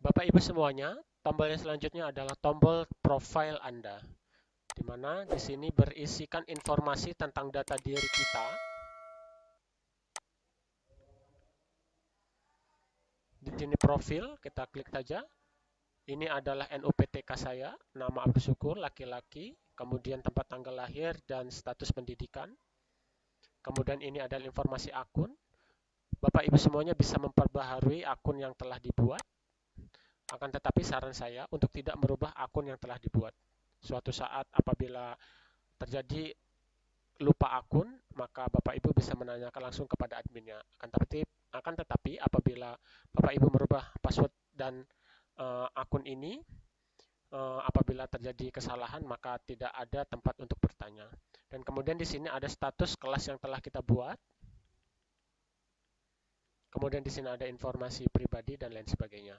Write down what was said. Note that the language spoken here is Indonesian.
Bapak Ibu semuanya, tombol yang selanjutnya adalah tombol profile Anda. Di mana di sini berisikan informasi tentang data diri kita. Di sini profil, kita klik saja. Ini adalah NUPTK saya, nama Abdul Syukur, laki-laki, kemudian tempat tanggal lahir dan status pendidikan. Kemudian ini adalah informasi akun. Bapak Ibu semuanya bisa memperbaharui akun yang telah dibuat. Akan tetapi saran saya untuk tidak merubah akun yang telah dibuat. Suatu saat apabila terjadi lupa akun, maka Bapak Ibu bisa menanyakan langsung kepada adminnya. Akan tetapi, akan tetapi apabila Bapak Ibu merubah password dan uh, akun ini, uh, apabila terjadi kesalahan maka tidak ada tempat untuk bertanya. Dan kemudian di sini ada status kelas yang telah kita buat. Kemudian di sini ada informasi pribadi dan lain sebagainya.